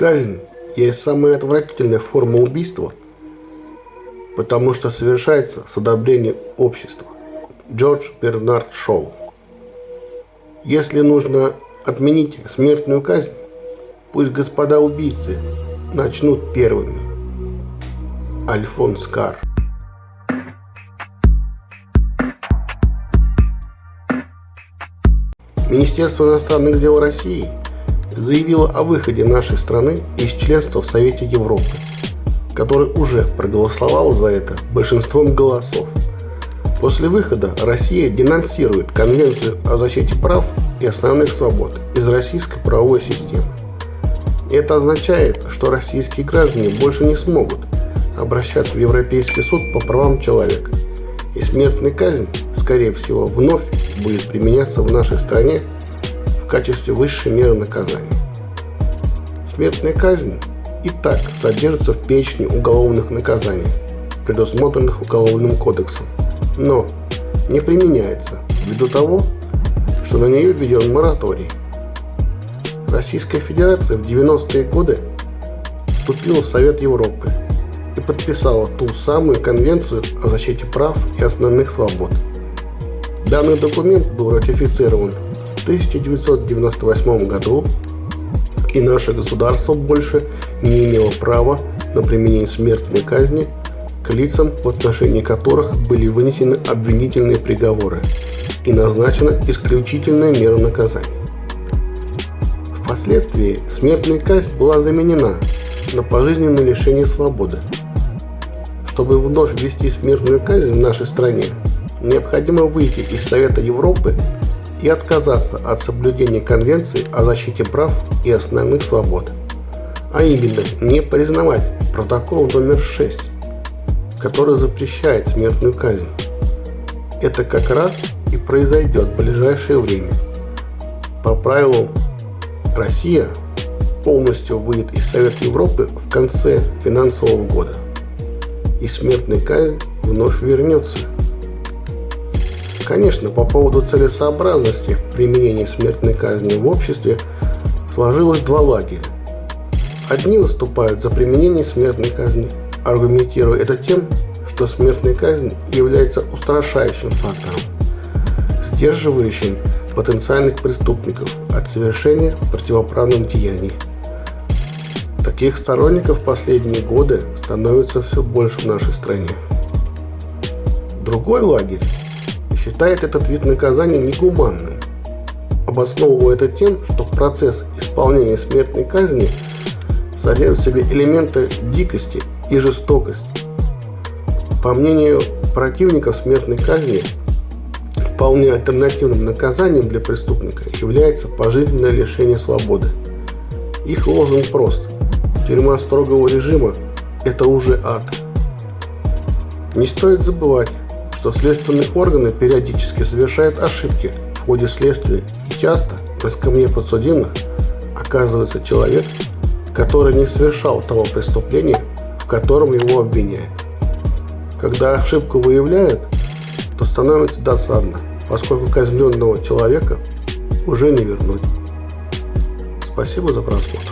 Казнь есть самая отвратительная форма убийства, потому что совершается с одобрения общества. Джордж Бернард Шоу. Если нужно отменить смертную казнь, пусть господа убийцы начнут первыми. Альфонс Карр Министерство иностранных дел России заявило о выходе нашей страны из членства в Совете Европы, который уже проголосовал за это большинством голосов. После выхода Россия денонсирует Конвенцию о защите прав и основных свобод из российской правовой системы. Это означает, что российские граждане больше не смогут обращаться в Европейский суд по правам человека, и смертная казнь, скорее всего, вновь будет применяться в нашей стране в качестве высшей меры наказания. Смертная казнь и так содержится в перечне уголовных наказаний, предусмотренных Уголовным кодексом, но не применяется ввиду того, что на нее введен мораторий. Российская Федерация в 90-е годы вступила в Совет Европы и подписала ту самую Конвенцию о защите прав и основных свобод – Данный документ был ратифицирован в 1998 году, и наше государство больше не имело права на применение смертной казни к лицам, в отношении которых были вынесены обвинительные приговоры и назначена исключительная мера наказания. Впоследствии смертная казнь была заменена на пожизненное лишение свободы. Чтобы вновь ввести смертную казнь в нашей стране, необходимо выйти из Совета Европы и отказаться от соблюдения Конвенции о защите прав и основных свобод, а именно не признавать протокол номер 6, который запрещает смертную казнь. Это как раз и произойдет в ближайшее время. По правилам Россия полностью выйдет из Совета Европы в конце финансового года, и смертная казнь вновь вернется Конечно, по поводу целесообразности применения смертной казни в обществе сложилось два лагеря. Одни выступают за применение смертной казни, аргументируя это тем, что смертная казнь является устрашающим фактором, сдерживающим потенциальных преступников от совершения противоправных деяний. Таких сторонников в последние годы становится все больше в нашей стране. Другой лагерь считает этот вид наказания негуманным, обосновывая это тем, что процесс исполнения смертной казни содержит в себе элементы дикости и жестокости. По мнению противников смертной казни, вполне альтернативным наказанием для преступника является пожизненное лишение свободы. Их лозунг прост. Тюрьма строгого режима – это уже ад. Не стоит забывать, что следственные органы периодически совершают ошибки в ходе следствия и часто на скамье подсудимых оказывается человек, который не совершал того преступления, в котором его обвиняют. Когда ошибку выявляют, то становится досадно, поскольку казненного человека уже не вернуть. Спасибо за просмотр.